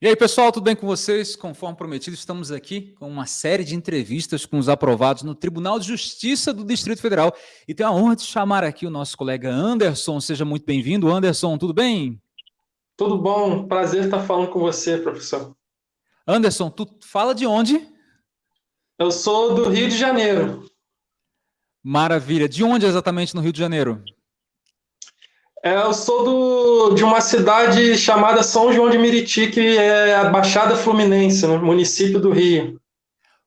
E aí, pessoal, tudo bem com vocês? Conforme prometido, estamos aqui com uma série de entrevistas com os aprovados no Tribunal de Justiça do Distrito Federal. E tenho a honra de chamar aqui o nosso colega Anderson. Seja muito bem-vindo. Anderson, tudo bem? Tudo bom. Prazer estar falando com você, professor. Anderson, tu fala de onde? Eu sou do Rio de Janeiro. Maravilha. De onde exatamente no Rio de Janeiro? É, eu sou do, de uma cidade chamada São João de Meriti, que é a Baixada Fluminense, no né, município do Rio.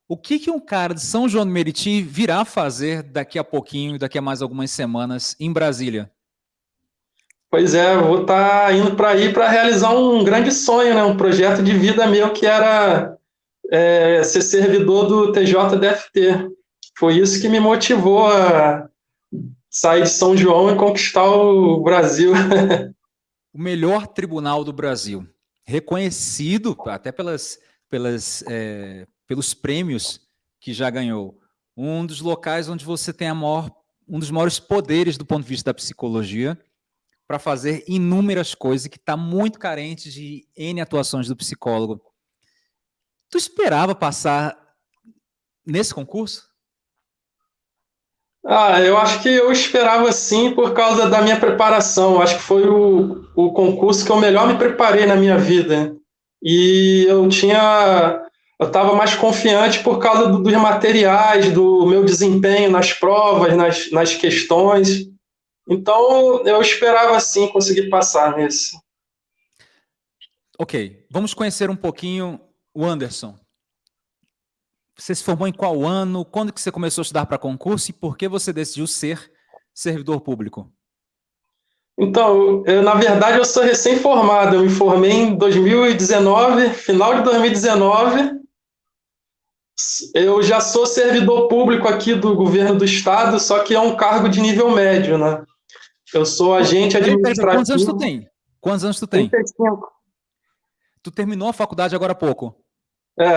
O que, que um cara de São João de Meriti virá fazer daqui a pouquinho, daqui a mais algumas semanas, em Brasília? Pois é, vou estar tá indo para aí para realizar um grande sonho, né? um projeto de vida meu que era é, ser servidor do TJDFT. Foi isso que me motivou a sair de São João e conquistar o Brasil. o melhor tribunal do Brasil, reconhecido até pelas, pelas, é, pelos prêmios que já ganhou. Um dos locais onde você tem maior, um dos maiores poderes do ponto de vista da psicologia para fazer inúmeras coisas que está muito carente de N atuações do psicólogo. Tu esperava passar nesse concurso? Ah, eu acho que eu esperava sim por causa da minha preparação. Acho que foi o, o concurso que eu melhor me preparei na minha vida. E eu tinha. Eu estava mais confiante por causa do, dos materiais, do meu desempenho nas provas, nas, nas questões. Então, eu esperava sim conseguir passar nesse. Ok, vamos conhecer um pouquinho o Anderson. Você se formou em qual ano? Quando que você começou a estudar para concurso e por que você decidiu ser servidor público? Então, eu, na verdade, eu sou recém-formado. Eu me formei em 2019, final de 2019. Eu já sou servidor público aqui do governo do estado, só que é um cargo de nível médio, né? Eu sou agente administrativo. Quantos anos tu tem? Quantos anos tu tem? 35. Tu terminou a faculdade agora há pouco? É.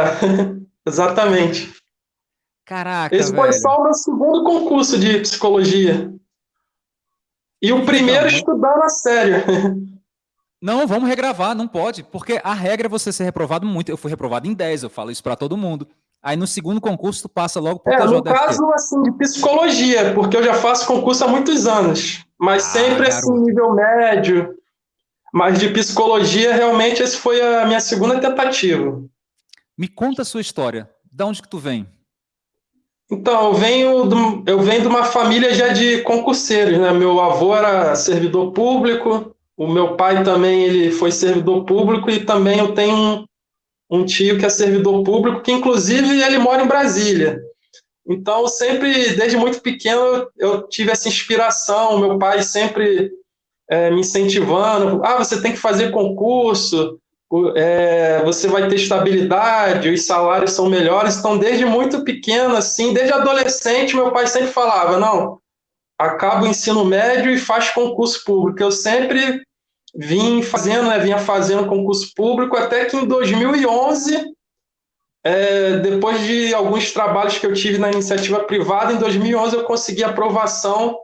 Exatamente. Caraca, Esse foi só o meu segundo concurso de psicologia. E o primeiro então, estudando a sério. Não, vamos regravar, não pode, porque a regra é você ser reprovado muito. Eu fui reprovado em 10, eu falo isso para todo mundo. Aí no segundo concurso tu passa logo para é, No caso, assim, de psicologia, porque eu já faço concurso há muitos anos, mas ah, sempre garoto. assim, nível médio. Mas de psicologia, realmente, esse foi a minha segunda tentativa. Me conta a sua história. De onde que tu vem? Então, eu venho, do, eu venho de uma família já de concurseiros, né? Meu avô era servidor público, o meu pai também ele foi servidor público e também eu tenho um, um tio que é servidor público, que inclusive ele mora em Brasília. Então, sempre, desde muito pequeno, eu tive essa inspiração, meu pai sempre é, me incentivando, ah, você tem que fazer concurso, é, você vai ter estabilidade, os salários são melhores. Então, desde muito pequeno, assim, desde adolescente, meu pai sempre falava: não, acaba o ensino médio e faz concurso público. Eu sempre vim fazendo, né, vinha fazendo concurso público, até que em 2011, é, depois de alguns trabalhos que eu tive na iniciativa privada, em 2011 eu consegui aprovação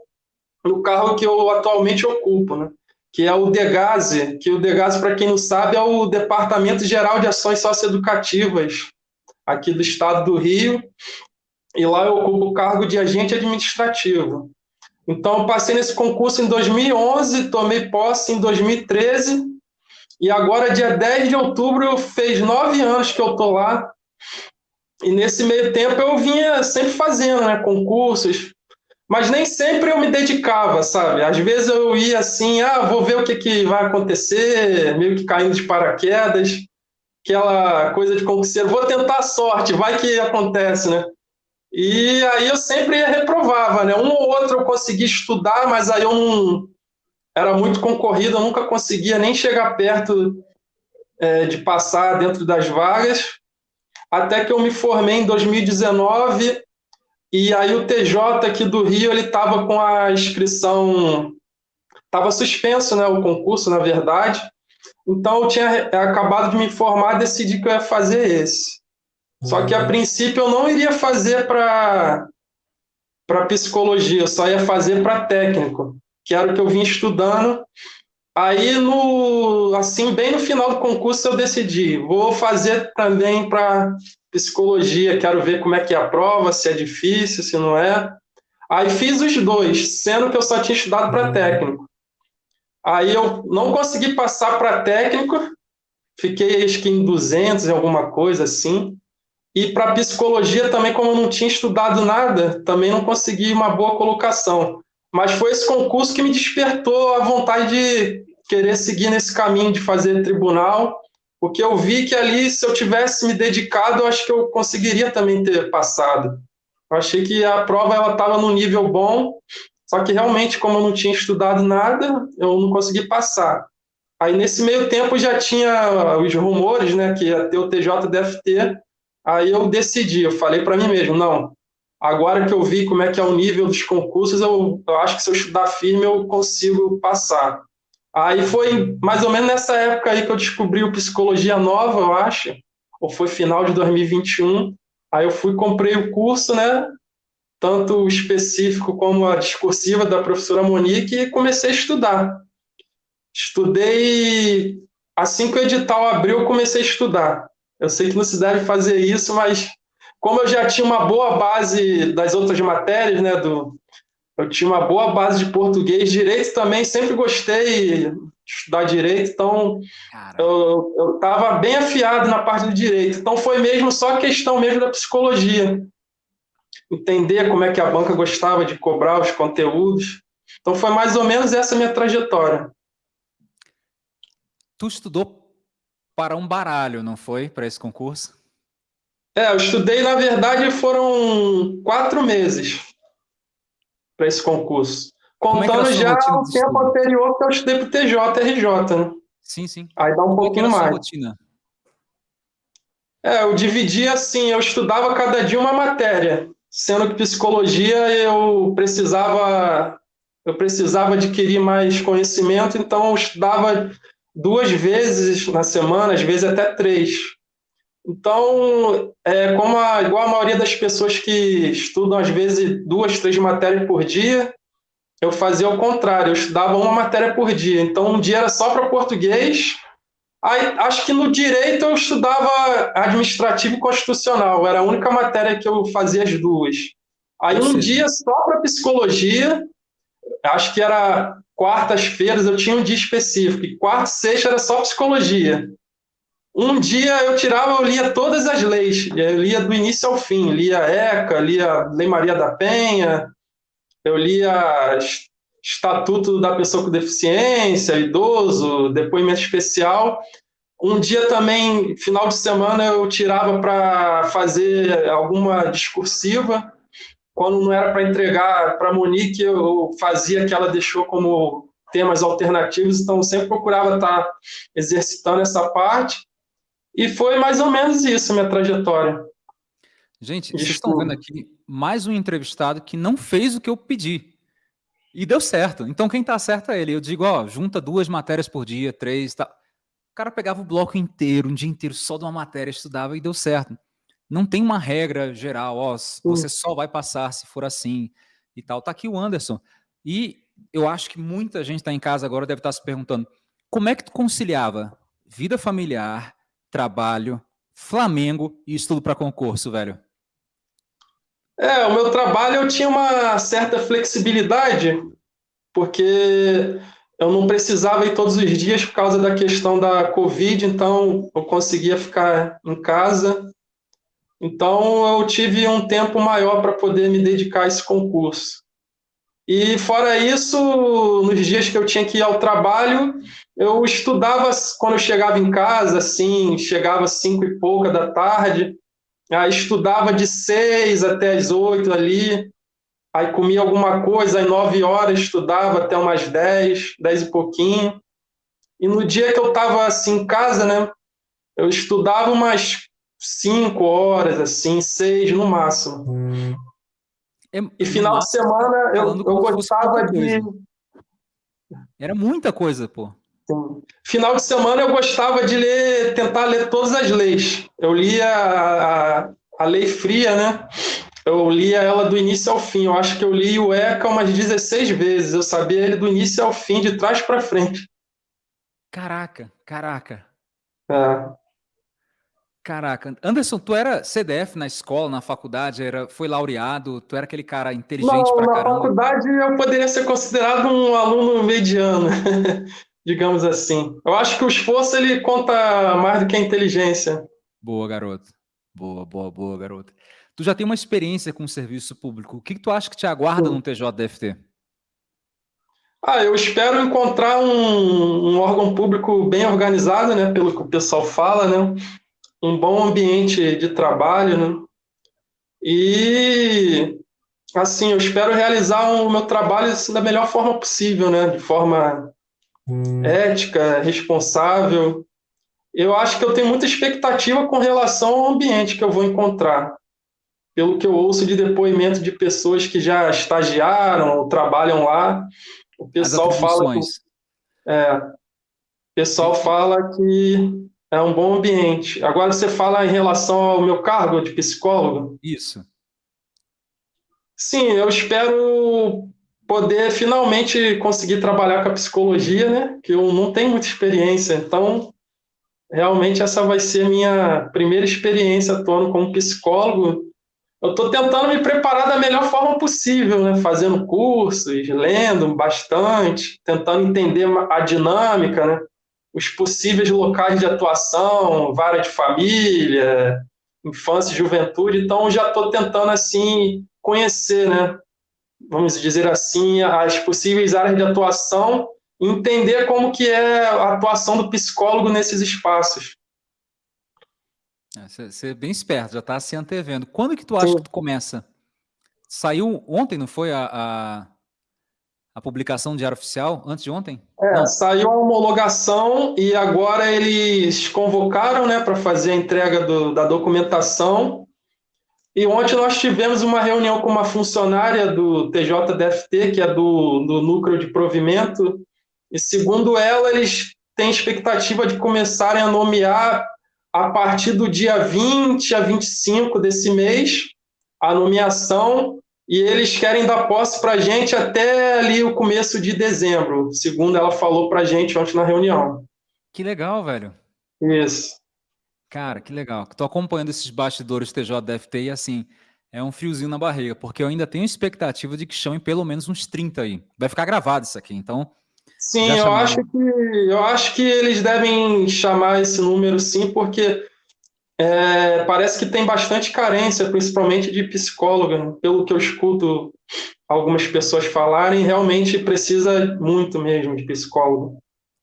no carro que eu atualmente ocupo, né? Que é o DEGASE, que o DEGASE, para quem não sabe, é o Departamento Geral de Ações Socioeducativas aqui do estado do Rio, e lá eu ocupo o cargo de agente administrativo. Então, passei nesse concurso em 2011, tomei posse em 2013, e agora, dia 10 de outubro, fez nove anos que eu estou lá, e nesse meio tempo eu vinha sempre fazendo né, concursos, mas nem sempre eu me dedicava, sabe? Às vezes eu ia assim, ah, vou ver o que, que vai acontecer, meio que caindo de paraquedas, aquela coisa de concurseiro, vou tentar a sorte, vai que acontece, né? E aí eu sempre reprovava, né? Um ou outro eu conseguia estudar, mas aí eu não... Era muito concorrido, eu nunca conseguia nem chegar perto é, de passar dentro das vagas, até que eu me formei em 2019 e aí o TJ aqui do Rio, ele estava com a inscrição, estava suspenso, né, o concurso, na verdade. Então eu tinha acabado de me informar, decidi que eu ia fazer esse. Só que a uhum. princípio eu não iria fazer para para psicologia, eu só ia fazer para técnico, que era o que eu vim estudando. Aí, no, assim, bem no final do concurso, eu decidi, vou fazer também para psicologia, quero ver como é que é a prova, se é difícil, se não é. Aí fiz os dois, sendo que eu só tinha estudado para técnico. Aí eu não consegui passar para técnico, fiquei acho que em 200 em alguma coisa assim. E para psicologia também, como eu não tinha estudado nada, também não consegui uma boa colocação. Mas foi esse concurso que me despertou a vontade de querer seguir nesse caminho de fazer tribunal, porque eu vi que ali, se eu tivesse me dedicado, eu acho que eu conseguiria também ter passado. Eu achei que a prova estava no nível bom, só que realmente, como eu não tinha estudado nada, eu não consegui passar. Aí, nesse meio tempo, já tinha os rumores né, que ia ter o TJDFT, aí eu decidi, eu falei para mim mesmo, não, Agora que eu vi como é que é o nível dos concursos, eu, eu acho que se eu estudar firme eu consigo passar. Aí foi mais ou menos nessa época aí que eu descobri o Psicologia Nova, eu acho, ou foi final de 2021. Aí eu fui, comprei o curso, né? Tanto específico como a discursiva da professora Monique e comecei a estudar. Estudei, assim que o edital abriu, eu comecei a estudar. Eu sei que não se deve fazer isso, mas como eu já tinha uma boa base das outras matérias, né, do, eu tinha uma boa base de português, direito também, sempre gostei de estudar direito, então Caramba. eu estava bem afiado na parte do direito. Então foi mesmo só questão mesmo da psicologia. Entender como é que a banca gostava de cobrar os conteúdos. Então foi mais ou menos essa minha trajetória. Tu estudou para um baralho, não foi, para esse concurso? É, eu estudei, na verdade, foram quatro meses para esse concurso. É Contando é já o tempo anterior que eu estudei para o TJ, RJ, né? Sim, sim. Aí dá um Como pouquinho mais. Rotina? É, eu dividia assim, eu estudava cada dia uma matéria, sendo que psicologia eu precisava eu precisava adquirir mais conhecimento, então eu estudava duas vezes na semana, às vezes até três. Então, é, como a, igual a maioria das pessoas que estudam, às vezes, duas, três matérias por dia, eu fazia o contrário, eu estudava uma matéria por dia. Então, um dia era só para português, aí, acho que no direito eu estudava administrativo e constitucional, era a única matéria que eu fazia as duas. Aí, um dia só para psicologia, acho que era quartas-feiras, eu tinha um dia específico, e quarta e sexta era só psicologia. Um dia eu tirava, eu lia todas as leis, eu lia do início ao fim, lia ECA, lia Lei Maria da Penha, eu lia Estatuto da Pessoa com Deficiência, idoso, depoimento especial. Um dia também, final de semana, eu tirava para fazer alguma discursiva. Quando não era para entregar para a Monique, eu fazia que ela deixou como temas alternativos, então sempre procurava estar tá exercitando essa parte. E foi mais ou menos isso minha trajetória. Gente, vocês estão vendo aqui mais um entrevistado que não fez o que eu pedi. E deu certo. Então quem está certo é ele. Eu digo, ó, junta duas matérias por dia, três, tá. O cara pegava o bloco inteiro, um dia inteiro só de uma matéria, estudava e deu certo. Não tem uma regra geral, ó, você só vai passar se for assim e tal. Tá aqui o Anderson. E eu acho que muita gente está em casa agora deve estar tá se perguntando, como é que tu conciliava vida familiar, trabalho, Flamengo e estudo para concurso, velho? É, o meu trabalho eu tinha uma certa flexibilidade, porque eu não precisava ir todos os dias por causa da questão da Covid, então eu conseguia ficar em casa. Então eu tive um tempo maior para poder me dedicar a esse concurso. E fora isso, nos dias que eu tinha que ir ao trabalho, eu estudava quando eu chegava em casa, assim, chegava às cinco e pouca da tarde, aí estudava de seis até as oito ali, aí comia alguma coisa, aí nove horas estudava até umas dez, dez e pouquinho. E no dia que eu estava assim em casa, né, eu estudava umas cinco horas, assim, seis no máximo. Hum. É, e final de semana eu, eu gostava de. Era muita coisa, pô. Sim. Final de semana eu gostava de ler, tentar ler todas as leis. Eu lia a, a, a lei fria, né? Eu lia ela do início ao fim. Eu acho que eu li o ECA umas 16 vezes. Eu sabia ele do início ao fim, de trás para frente. Caraca, caraca. É. Caraca, Anderson, tu era CDF na escola, na faculdade, era, foi laureado, tu era aquele cara inteligente Não, pra na caramba. faculdade eu poderia ser considerado um aluno mediano, digamos assim. Eu acho que o esforço ele conta mais do que a inteligência. Boa, garoto. Boa, boa, boa, garoto. Tu já tem uma experiência com o serviço público. O que, que tu acha que te aguarda no TJDFT? Ah, eu espero encontrar um, um órgão público bem organizado, né? Pelo que o pessoal fala, né? Um bom ambiente de trabalho, né? E assim, eu espero realizar o meu trabalho assim, da melhor forma possível, né? De forma ética, responsável. Eu acho que eu tenho muita expectativa com relação ao ambiente que eu vou encontrar. Pelo que eu ouço de depoimento de pessoas que já estagiaram ou trabalham lá, o pessoal fala que, é, o pessoal fala que é um bom ambiente. Agora você fala em relação ao meu cargo de psicólogo. Isso. Sim, eu espero poder finalmente conseguir trabalhar com a psicologia, né? Que eu não tenho muita experiência, então realmente essa vai ser minha primeira experiência atuando como psicólogo. Eu estou tentando me preparar da melhor forma possível, né? Fazendo cursos, lendo bastante, tentando entender a dinâmica, né? Os possíveis locais de atuação, vara de família, infância juventude. Então, já estou tentando assim conhecer, né? Vamos dizer assim, as possíveis áreas de atuação, e entender como que é a atuação do psicólogo nesses espaços. É, Você é bem esperto, já está se antevendo. Quando que tu acha Sim. que tu começa? Saiu ontem, não foi a, a, a publicação do Diário Oficial? Antes de ontem? É, Não. saiu a homologação e agora eles convocaram né, para fazer a entrega do- da documentação. E ontem nós tivemos uma reunião com uma funcionária do TJDFT, que é do, do núcleo de provimento, e segundo ela, eles têm expectativa de começarem a nomear a partir do dia 20 a 25 desse mês a nomeação e eles querem dar posse para a gente até ali o começo de dezembro, segundo ela falou para a gente ontem na reunião. Que legal, velho. Isso. Cara, que legal. Tô acompanhando esses bastidores TJDFT e assim, é um friozinho na barriga, porque eu ainda tenho expectativa de que chamem pelo menos uns 30 aí. Vai ficar gravado isso aqui, então. Sim, eu chamaram. acho, que, eu acho que eles devem chamar esse número sim, porque é, parece que tem bastante carência, principalmente de psicóloga, pelo que eu escuto algumas pessoas falarem, realmente precisa muito mesmo de psicólogo.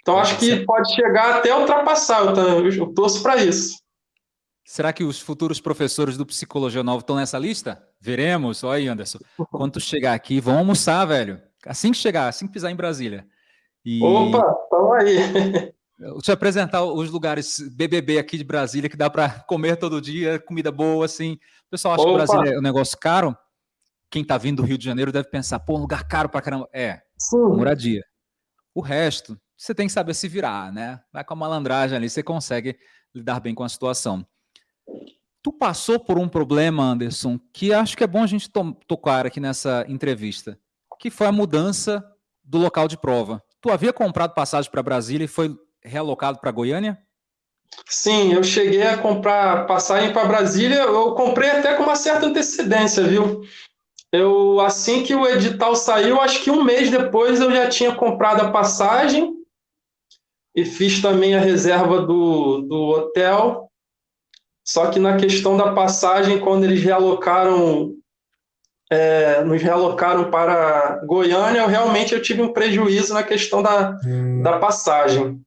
Então acho que pode chegar até ultrapassar, eu, eu torço para isso. Será que os futuros professores do Psicologia Nova estão nessa lista? Veremos. Olha aí, Anderson. Quando tu chegar aqui, vão almoçar, velho. Assim que chegar, assim que pisar em Brasília. E Opa, estão aí. eu te apresentar os lugares BBB aqui de Brasília que dá para comer todo dia, comida boa, assim. O pessoal acha que Opa. Brasília é um negócio caro. Quem tá vindo do Rio de Janeiro deve pensar, pô, um lugar caro pra caramba. É, Sim. moradia. O resto, você tem que saber se virar, né? Vai com a malandragem ali, você consegue lidar bem com a situação. Tu passou por um problema, Anderson, que acho que é bom a gente to- tocar aqui nessa entrevista, que foi a mudança do local de prova. Tu havia comprado passagem para Brasília e foi realocado para Goiânia? Sim, eu cheguei a comprar passagem para Brasília, eu comprei até com uma certa antecedência, viu? Eu, assim que o edital saiu, acho que um mês depois eu já tinha comprado a passagem e fiz também a reserva do, do hotel. Só que na questão da passagem, quando eles realocaram, é, nos realocaram para Goiânia, eu realmente eu tive um prejuízo na questão da, da passagem.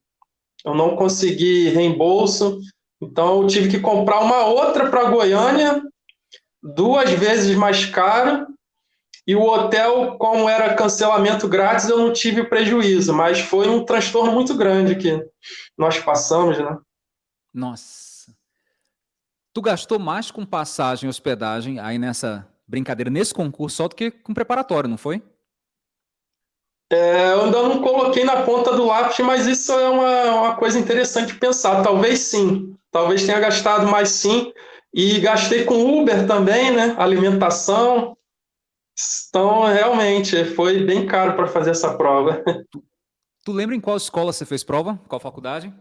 Eu não consegui reembolso, então eu tive que comprar uma outra para Goiânia, duas vezes mais caro, e o hotel, como era cancelamento grátis, eu não tive prejuízo, mas foi um transtorno muito grande que nós passamos, né? Nossa. Tu gastou mais com passagem e hospedagem aí nessa brincadeira, nesse concurso, só do que com preparatório, não foi? É, eu ainda não coloquei na ponta do lápis, mas isso é uma, uma coisa interessante de pensar. Talvez sim, talvez tenha gastado mais sim. E gastei com Uber também, né? Alimentação. Então, realmente, foi bem caro para fazer essa prova. Tu lembra em qual escola você fez prova? Qual faculdade?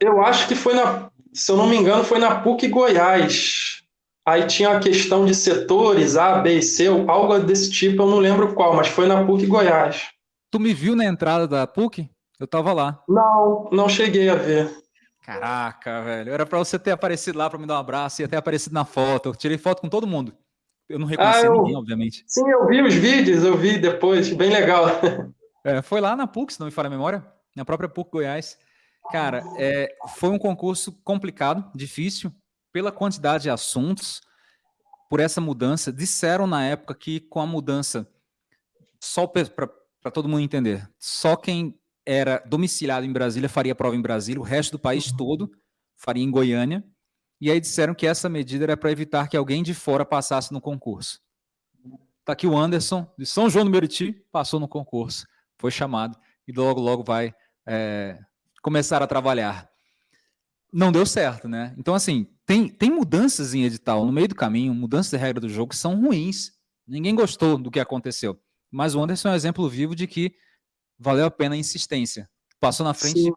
Eu acho que foi na, se eu não me engano, foi na PUC Goiás. Aí tinha a questão de setores, A, B e C, algo desse tipo, eu não lembro qual, mas foi na PUC Goiás. Tu me viu na entrada da PUC? Eu tava lá. Não, não cheguei a ver. Caraca, velho. Era para você ter aparecido lá para me dar um abraço e ter aparecido na foto. Eu tirei foto com todo mundo. Eu não reconheci ah, eu... ninguém, obviamente. Sim, eu vi os vídeos, eu vi depois, bem legal. É, foi lá na PUC, se não me falha a memória, na própria PUC Goiás. Cara, é, foi um concurso complicado, difícil, pela quantidade de assuntos, por essa mudança. Disseram na época que com a mudança, só para todo mundo entender, só quem era domiciliado em Brasília faria prova em Brasília, o resto do país todo faria em Goiânia. E aí disseram que essa medida era para evitar que alguém de fora passasse no concurso. Tá aqui o Anderson, de São João do Meriti, passou no concurso, foi chamado e logo, logo vai é, começar a trabalhar. Não deu certo, né? Então, assim, tem, tem mudanças em edital no meio do caminho, mudanças de regra do jogo que são ruins. Ninguém gostou do que aconteceu. Mas o Anderson é um exemplo vivo de que valeu a pena a insistência. Passou na frente Sim.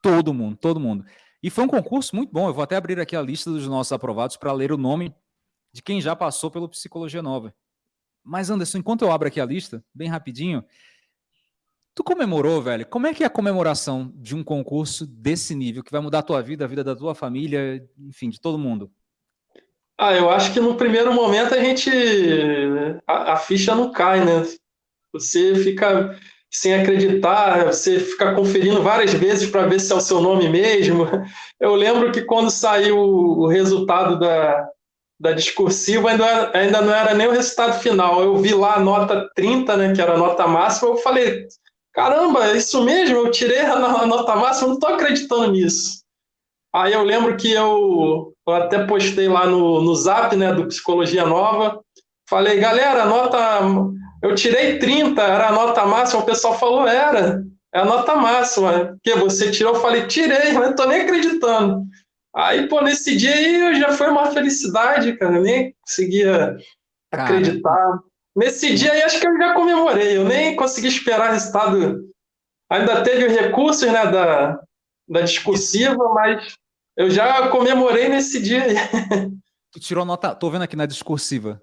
todo mundo, todo mundo. E foi um concurso muito bom. Eu vou até abrir aqui a lista dos nossos aprovados para ler o nome de quem já passou pelo Psicologia Nova. Mas, Anderson, enquanto eu abro aqui a lista, bem rapidinho, tu comemorou, velho? Como é que é a comemoração de um concurso desse nível, que vai mudar a tua vida, a vida da tua família, enfim, de todo mundo? Ah, eu acho que no primeiro momento a gente. a, a ficha não cai, né? Você fica sem acreditar, você fica conferindo várias vezes para ver se é o seu nome mesmo. Eu lembro que quando saiu o resultado da, da discursiva, ainda, ainda não era nem o resultado final. Eu vi lá a nota 30, né, que era a nota máxima, eu falei, caramba, é isso mesmo? Eu tirei a nota máxima, não estou acreditando nisso. Aí eu lembro que eu, eu até postei lá no, no Zap, né, do Psicologia Nova, falei, galera, nota eu tirei 30, era a nota máxima, o pessoal falou, era, é a nota máxima. Que você tirou? Eu falei, tirei, mas não tô nem acreditando. Aí, pô, nesse dia aí já foi uma felicidade, cara, eu nem conseguia acreditar. Cara. Nesse dia aí acho que eu já comemorei, eu nem consegui esperar o resultado. Ainda teve recursos, né, da, da discursiva, mas eu já comemorei nesse dia aí. Tu tirou nota, tô vendo aqui na discursiva,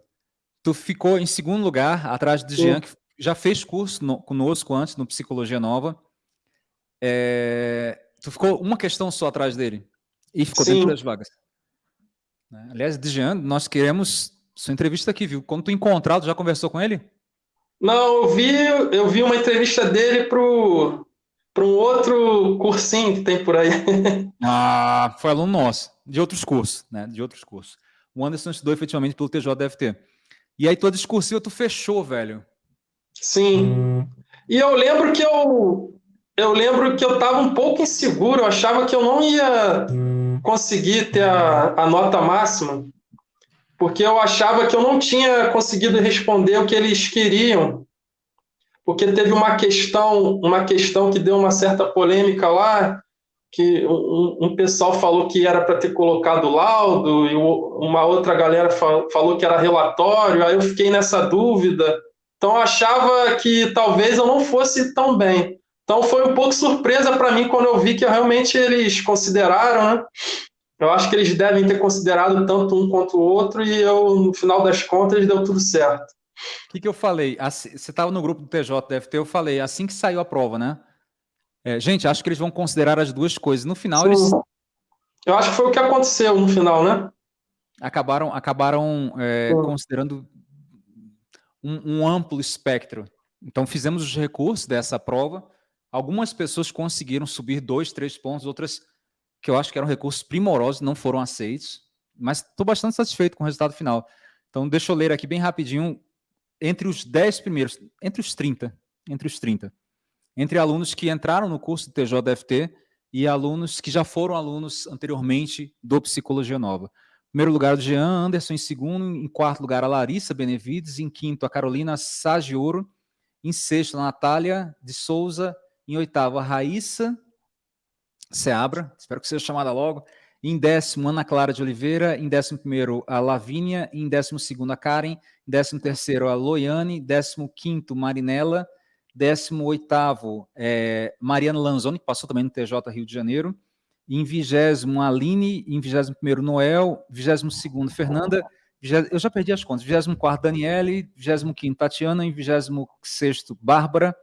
Tu ficou em segundo lugar, atrás de Jean, que já fez curso no, conosco antes, no Psicologia Nova. É, tu ficou uma questão só atrás dele. E ficou Sim. dentro das vagas. Né? Aliás, Jean, nós queremos sua entrevista aqui, viu? Quando tu encontrar, tu já conversou com ele? Não, eu vi, eu vi uma entrevista dele pro para um outro cursinho que tem por aí. ah, foi aluno nosso, de outros cursos, né? De outros cursos. O Anderson estudou efetivamente pelo TJDFT. E aí tua discursiva tu fechou, velho. Sim. E eu lembro que eu eu lembro que eu estava um pouco inseguro, eu achava que eu não ia conseguir ter a, a nota máxima, porque eu achava que eu não tinha conseguido responder o que eles queriam. Porque teve uma questão, uma questão que deu uma certa polêmica lá, que um, um pessoal falou que era para ter colocado laudo e uma outra galera falou que era relatório, aí eu fiquei nessa dúvida. Então achava que talvez eu não fosse tão bem. Então foi um pouco surpresa para mim quando eu vi que realmente eles consideraram, né? Eu acho que eles devem ter considerado tanto um quanto o outro e eu, no final das contas, deu tudo certo. O que, que eu falei? Assim, você estava no grupo do TJ, eu falei, assim que saiu a prova, né? É, gente, acho que eles vão considerar as duas coisas. No final, Sim. eles. Eu acho que foi o que aconteceu no final, né? Acabaram, acabaram é, considerando um, um, amplo espectro. Então, fizemos os recursos dessa prova. Algumas pessoas conseguiram subir dois, três pontos, outras que eu acho que eram recursos primorosos não foram aceitos. Mas estou bastante satisfeito com o resultado final. Então, deixa eu ler aqui bem rapidinho. Entre os 10 primeiros, entre os 30, entre os 30 entre alunos que entraram no curso do TJFT e alunos que já foram alunos anteriormente do Psicologia Nova. Em primeiro lugar, o Jean Anderson, em segundo, em quarto lugar, a Larissa Benevides, em quinto, a Carolina Sagioro, em sexto, a Natália de Souza, em oitavo, a Raíssa Seabra, espero que seja chamada logo, em décimo, Ana Clara de Oliveira, em décimo primeiro, a Lavínia, em décimo segundo, a Karen, em décimo terceiro, a Loiane, décimo quinto, Marinela, 18º, é, Mariana Lanzoni, que passou também no TJ Rio de Janeiro. Em 20 Aline, em 21 Noel, 22 Fernanda, eu já perdi as contas, 24 Daniele, 25 Tatiana, em 26 Bárbara,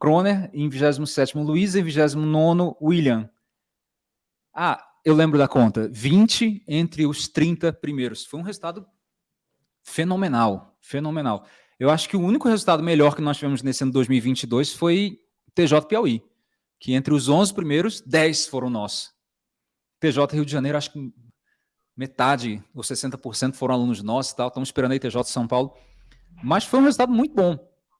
Kroner, em 27 Luísa, em 29 William. Ah, eu lembro da conta, 20 entre os 30 primeiros. Foi um resultado fenomenal, fenomenal. Eu acho que o único resultado melhor que nós tivemos nesse ano 2022 foi TJ Piauí, que entre os 11 primeiros, 10 foram nossos. TJ Rio de Janeiro, acho que metade ou 60% foram alunos nossos e tal, estamos esperando aí TJ São Paulo. Mas foi um resultado muito bom.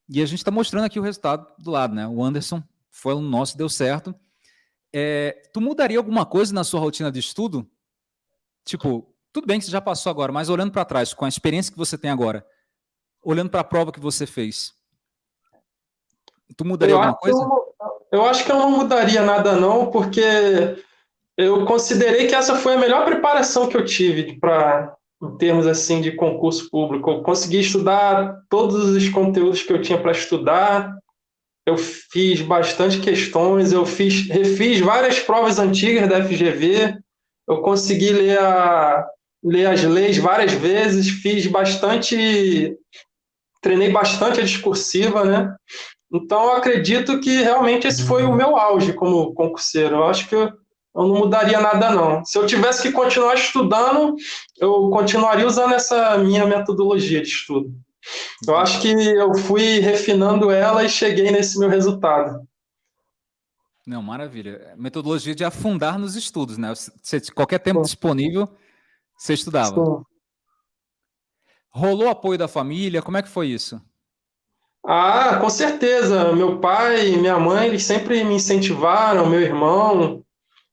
E a gente está mostrando aqui o resultado do lado, né? O Anderson foi aluno nosso, deu certo. É, tu mudaria alguma coisa na sua rotina de estudo? Tipo, tudo bem que você já passou agora, mas olhando para trás, com a experiência que você tem agora, olhando para a prova que você fez, tu mudaria eu alguma coisa? Eu, eu acho que eu não mudaria nada não, porque eu considerei que essa foi a melhor preparação que eu tive para em termos assim de concurso público. Eu consegui estudar todos os conteúdos que eu tinha para estudar, eu fiz bastante questões, eu fiz, refiz várias provas antigas da FGV, eu consegui ler, a, ler as leis várias vezes, fiz bastante, treinei bastante a discursiva, né? Então, eu acredito que realmente esse foi o meu auge como concurseiro. Eu acho que eu, não mudaria nada, não. Se eu tivesse que continuar estudando, eu continuaria usando essa minha metodologia de estudo. Eu acho que eu fui refinando ela e cheguei nesse meu resultado. Não, maravilha. Metodologia de afundar nos estudos, né? Você, qualquer tempo Sim. disponível, você estudava. Sim. Rolou apoio da família? Como é que foi isso? Ah, com certeza. Meu pai e minha mãe, eles sempre me incentivaram, meu irmão.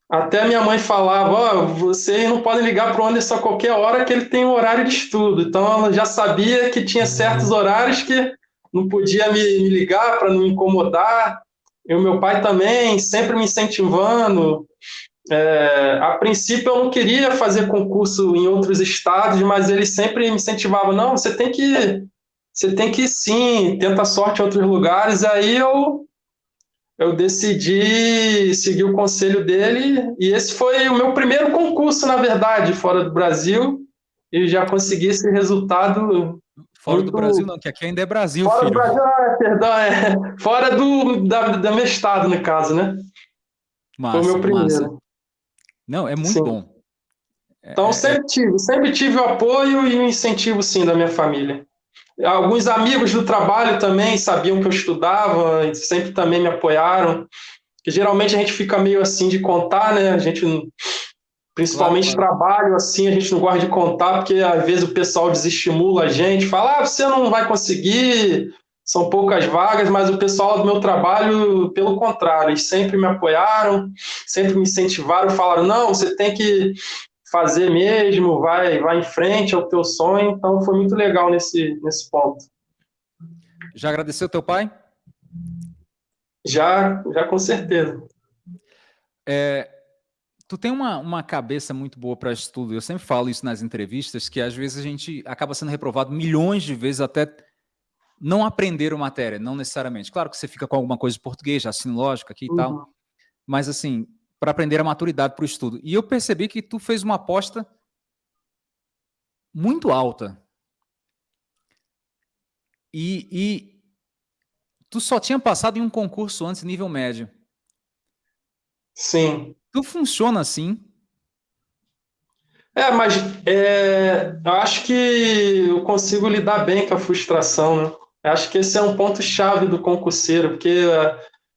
Até minha mãe falava, oh, vocês não podem ligar para o Anderson a qualquer hora que ele tem um horário de estudo. Então ela já sabia que tinha certos horários que não podia me, me ligar para não me incomodar. E o meu pai também, sempre me incentivando. É, a princípio eu não queria fazer concurso em outros estados, mas ele sempre me incentivava, não, você tem que, você tem que sim, tenta sorte em outros lugares. Aí eu eu decidi seguir o conselho dele e esse foi o meu primeiro concurso, na verdade, fora do Brasil e já consegui esse resultado. Fora muito... do Brasil, não, que aqui ainda é Brasil, fora filho. Do Brasil, é, perdão, é. Fora do, da, da meu estado, no caso, né? Massa, foi o meu primeiro. Massa. Não, é muito sim. bom. Então, é, sempre tive, sempre tive o apoio e o incentivo, sim, da minha família. Alguns amigos do trabalho também sabiam que eu estudava e sempre também me apoiaram. Que geralmente a gente fica meio assim de contar, né? A gente, principalmente claro, trabalho, assim, a gente não gosta de contar, porque às vezes o pessoal desestimula a gente, fala, ah, você não vai conseguir, são poucas vagas, mas o pessoal do meu trabalho, pelo contrário, eles sempre me apoiaram, sempre me incentivaram, falaram, não, você tem que fazer mesmo, vai, vai em frente ao teu sonho. Então foi muito legal nesse, nesse ponto. Já agradeceu teu pai? Já, já com certeza. É, tu tem uma, uma cabeça muito boa para estudo. Eu sempre falo isso nas entrevistas, que às vezes a gente acaba sendo reprovado milhões de vezes até não aprender a matéria, não necessariamente. Claro que você fica com alguma coisa de português, assim, lógica aqui e uhum. tal. Mas assim, para aprender a maturidade para o estudo. E eu percebi que tu fez uma aposta muito alta. E, e tu só tinha passado em um concurso antes, nível médio. Sim. Tu funciona assim? É, mas é, eu acho que eu consigo lidar bem com a frustração, né? Acho que esse é um ponto-chave do concurseiro, porque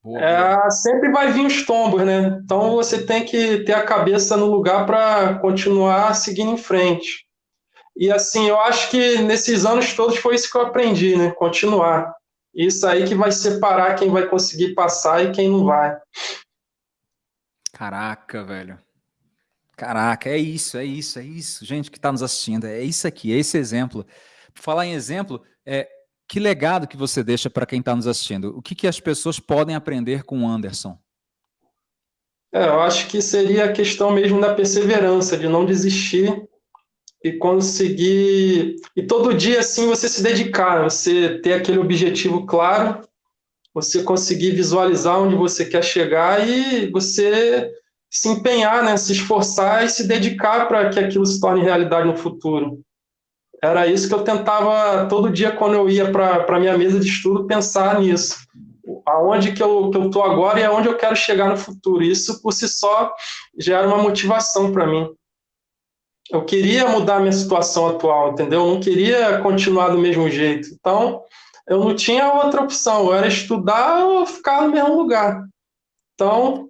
Boa, é, sempre vai vir os tombos, né? Então você tem que ter a cabeça no lugar para continuar seguindo em frente. E assim, eu acho que nesses anos todos foi isso que eu aprendi, né? Continuar. Isso aí que vai separar quem vai conseguir passar e quem não vai. Caraca, velho. Caraca, é isso, é isso, é isso. Gente que está nos assistindo, é isso aqui, é esse exemplo. Por falar em exemplo, é, que legado que você deixa para quem está nos assistindo? O que, que as pessoas podem aprender com o Anderson? É, eu acho que seria a questão mesmo da perseverança, de não desistir e conseguir... E todo dia, assim, você se dedicar, você ter aquele objetivo claro você conseguir visualizar onde você quer chegar e você se empenhar, né, se esforçar e se dedicar para que aquilo se torne realidade no futuro. Era isso que eu tentava todo dia quando eu ia para a minha mesa de estudo pensar nisso. Aonde que eu estou que eu agora e aonde eu quero chegar no futuro. Isso por si só já era uma motivação para mim. Eu queria mudar a minha situação atual, entendeu? Eu não queria continuar do mesmo jeito. Então, eu não tinha outra opção. Eu era estudar ou ficar no mesmo lugar. Então,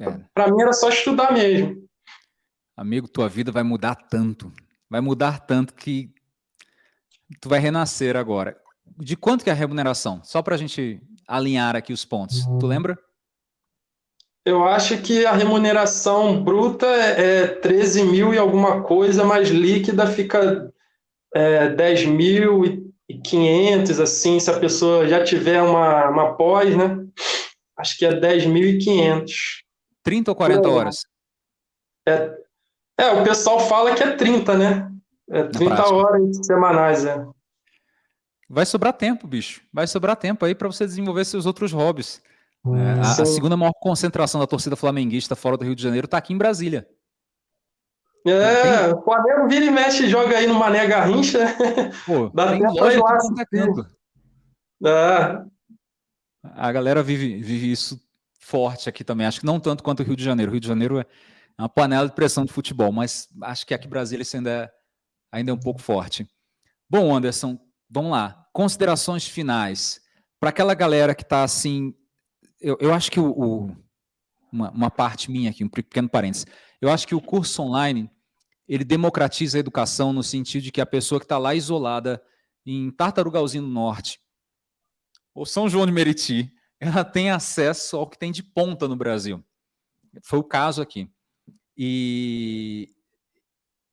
é. para mim era só estudar mesmo. Amigo, tua vida vai mudar tanto. Vai mudar tanto que tu vai renascer agora. De quanto que é a remuneração? Só para a gente alinhar aqui os pontos. Tu lembra? Eu acho que a remuneração bruta é 13 mil e alguma coisa, mas líquida fica é, 10.500, assim, se a pessoa já tiver uma, uma pós, né? Acho que é 10.500. 30 ou 40 horas? É, é, o pessoal fala que é 30, né? É 30 horas semanais, é. Vai sobrar tempo, bicho. Vai sobrar tempo aí para você desenvolver seus outros hobbies. É, a, a, segunda maior concentração da torcida flamenguista fora do Rio de Janeiro está aqui em Brasília. É, o Flamengo vira e mexe e joga aí no Mané Garrincha. Pô, Dá tem loja lá, é. A galera vive, vive isso forte aqui também. Acho que não tanto quanto o Rio de Janeiro. O Rio de Janeiro é uma panela de pressão de futebol, mas acho que aqui em Brasília isso ainda é, ainda é um pouco forte. Bom, Anderson, vamos lá. Considerações finais. Para aquela galera que está assim. Eu, eu acho que o, o uma, uma, parte minha aqui, um pequeno parênteses. Eu acho que o curso online ele democratiza a educação no sentido de que a pessoa que está lá isolada em Tartarugalzinho do Norte ou São João de Meriti, ela tem acesso ao que tem de ponta no Brasil. Foi o caso aqui. E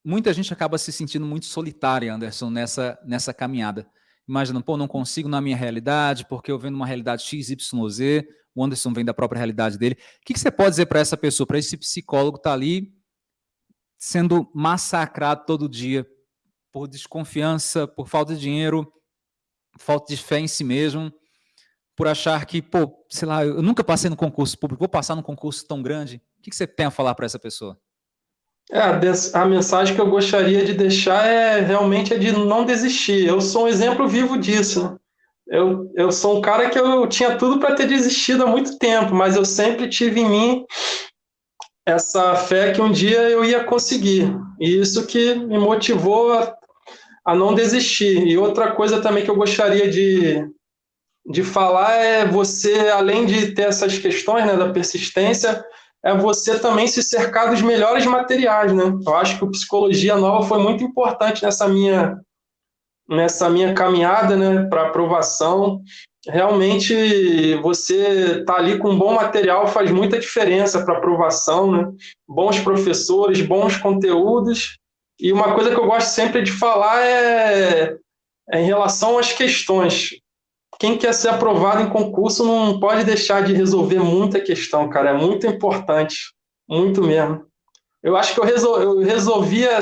muita gente acaba se sentindo muito solitária, Anderson, nessa, nessa caminhada. Imagina, pô, não consigo na minha realidade, porque eu venho numa realidade XYZ, o Anderson vem da própria realidade dele. O que, que você pode dizer para essa pessoa, para esse psicólogo que está ali sendo massacrado todo dia por desconfiança, por falta de dinheiro, falta de fé em si mesmo, por achar que, pô, sei lá, eu nunca passei no concurso público, vou passar num concurso tão grande. O que, que você tem a falar para essa pessoa? É, a mensagem que eu gostaria de deixar é realmente é de não desistir. Eu sou um exemplo vivo disso. Né? Eu, eu sou um cara que eu tinha tudo para ter desistido há muito tempo, mas eu sempre tive em mim essa fé que um dia eu ia conseguir. E isso que me motivou a, a não desistir. E outra coisa também que eu gostaria de, de falar é você, além de ter essas questões né, da persistência, é você também se cercar dos melhores materiais, né? Eu acho que o Psicologia Nova foi muito importante nessa minha, nessa minha caminhada né, para aprovação. Realmente, você tá ali com bom material faz muita diferença para aprovação, né? Bons professores, bons conteúdos. E uma coisa que eu gosto sempre de falar é, é em relação às questões quem quer ser aprovado em concurso não pode deixar de resolver muita questão, cara. É muito importante. Muito mesmo. Eu acho que eu, resol, eu resolvia,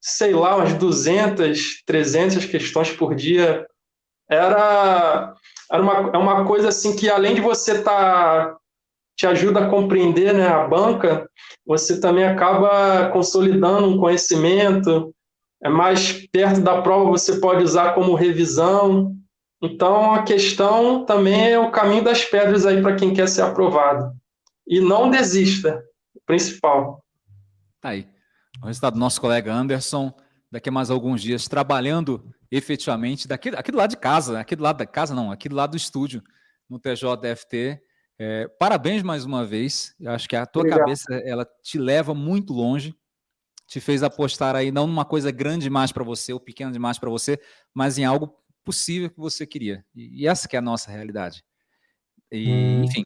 sei lá, umas 200, 300 questões por dia. Era, era uma, é uma coisa assim que, além de você estar. Tá, te ajuda a compreender né, a banca, você também acaba consolidando um conhecimento. É mais perto da prova, você pode usar como revisão. Então, a questão também é o caminho das pedras aí para quem quer ser aprovado. E não desista, principal. Tá aí. O resultado do nosso colega Anderson, daqui a mais alguns dias, trabalhando efetivamente daqui, aqui do lado de casa, aqui do lado da casa não, aqui do lado do estúdio, no TJFT. É, parabéns mais uma vez. Eu acho que a tua Obrigado. cabeça ela te leva muito longe, te fez apostar aí não numa coisa grande demais para você ou pequena demais para você, mas em algo possível que você queria. E, essa que é a nossa realidade. E, hum. Enfim.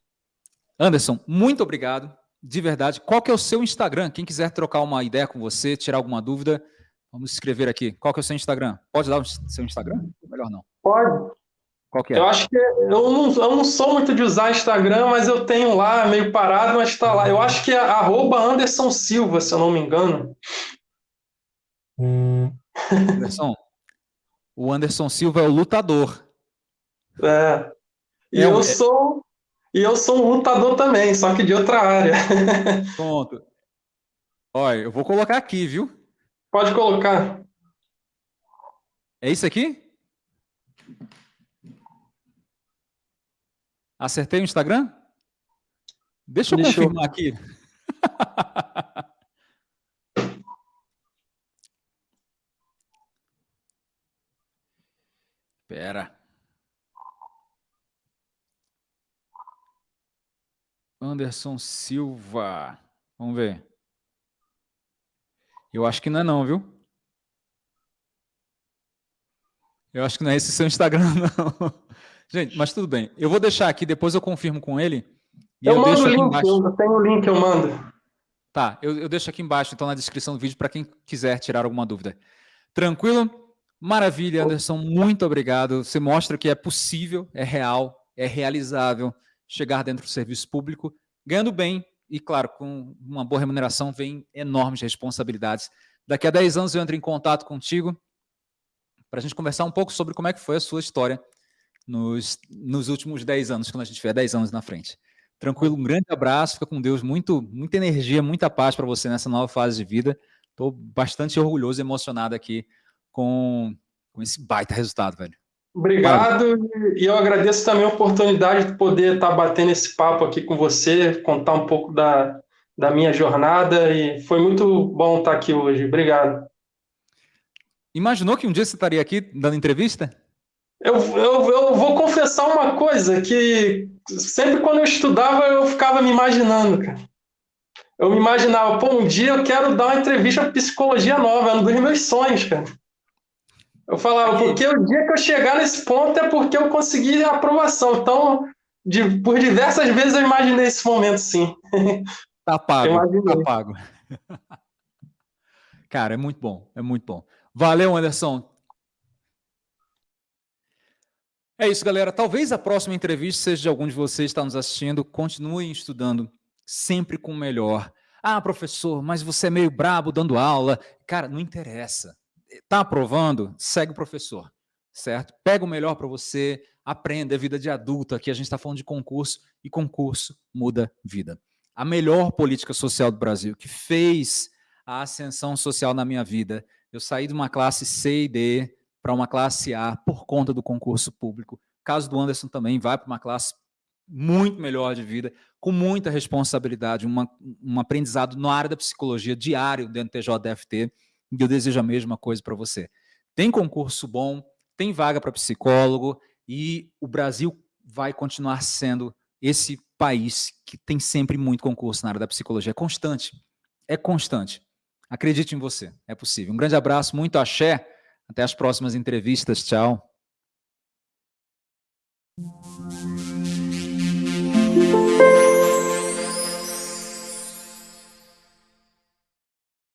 Anderson, muito obrigado, de verdade. Qual que é o seu Instagram? Quem quiser trocar uma ideia com você, tirar alguma dúvida, vamos escrever aqui. Qual que é o seu Instagram? Pode dar o seu Instagram? Melhor não. Pode. Qual que é? Eu acho que eu não, eu não sou muito de usar Instagram, mas eu tenho lá, meio parado, mas está lá. Eu acho que é arroba Anderson Silva, se eu não me engano. Anderson, o Anderson Silva é o lutador. É. E é, eu sou e eu sou um lutador também, só que de outra área. Pronto. Olha, eu vou colocar aqui, viu? Pode colocar. É isso aqui? Acertei o Instagram? Deixa eu Deixa confirmar eu... aqui. Pera. Anderson Silva. Vamos ver. Eu acho que não é não, viu? Eu acho que não é esse seu Instagram, não. Gente, mas tudo bem. Eu vou deixar aqui, depois eu confirmo com ele. eu, eu mando o link, embaixo... eu tenho o link, eu mando. Tá, eu, eu deixo aqui embaixo, então, na descrição do vídeo, para quem quiser tirar alguma dúvida. Tranquilo? Maravilha, Anderson, muito obrigado. Você mostra que é possível, é real, é realizável chegar dentro do serviço público, ganhando bem e, claro, com uma boa remuneração, vem enormes responsabilidades. Daqui a 10 anos eu entro em contato contigo para a gente conversar um pouco sobre como é que foi a sua história nos, nos últimos 10 anos, quando a gente tiver 10 anos na frente. Tranquilo, um grande abraço, fica com Deus, muito, muita energia, muita paz para você nessa nova fase de vida. Estou bastante orgulhoso e emocionado aqui com, com esse baita resultado, velho. Obrigado, e eu agradeço também a oportunidade de poder estar batendo esse papo aqui com você, contar um pouco da, da minha jornada, e foi muito bom estar aqui hoje. Obrigado. Imaginou que um dia você estaria aqui dando entrevista? Eu, eu, eu vou confessar uma coisa, que sempre quando eu estudava eu ficava me imaginando, cara. Eu me imaginava, pô, um dia eu quero dar uma entrevista para psicologia nova, é um dos meus sonhos, cara. Eu falava, porque o dia que eu chegar nesse ponto é porque eu consegui a aprovação. Então, de, por diversas vezes eu imaginei esse momento, sim. Tá pago, tá pago. Cara, é muito bom, é muito bom. Valeu, Anderson. É isso, galera. Talvez a próxima entrevista seja de algum de vocês que está nos assistindo. Continuem estudando sempre com o melhor. Ah, professor, mas você é meio brabo dando aula. Cara, não interessa. Está aprovando? Segue o professor, certo? Pega o melhor para você, aprenda, é vida de adulto. Aqui a gente está falando de concurso e concurso muda vida. A melhor política social do Brasil, que fez a ascensão social na minha vida. Eu saí de uma classe C e D para uma classe A por conta do concurso público. caso do Anderson também vai para uma classe muito melhor de vida, com muita responsabilidade, uma, um aprendizado na área da psicologia diário dentro do TJDFT, e eu desejo a mesma coisa para você. Tem concurso bom, tem vaga para psicólogo e o Brasil vai continuar sendo esse país que tem sempre muito concurso na área da psicologia. É constante. É constante. Acredite em você. É possível. Um grande abraço, muito axé. Até as próximas entrevistas. Tchau.